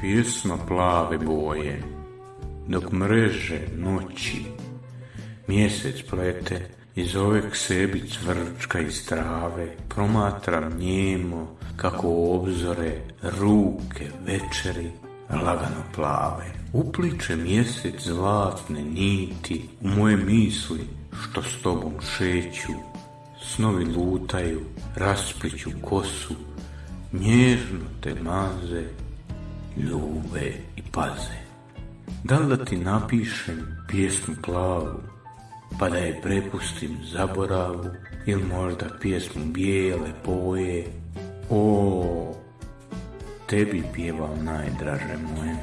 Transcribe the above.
Pjesma plave boje, dok mreže noći. Mjesec plete i zove k sebi cvrčka iz trave, promatram njemo kako obzore ruke večeri lagano plave. Upliče mjesec zlatne niti u moje misli što s tobom šeću, snovi lutaju, raspliću kosu, nježno te maze, ljube i paze. Da li da ti napišem pjesmu plavu, pa da je prepustim zaboravu, ili možda pjesmu bijele boje, o, tebi pjevam najdraže moje.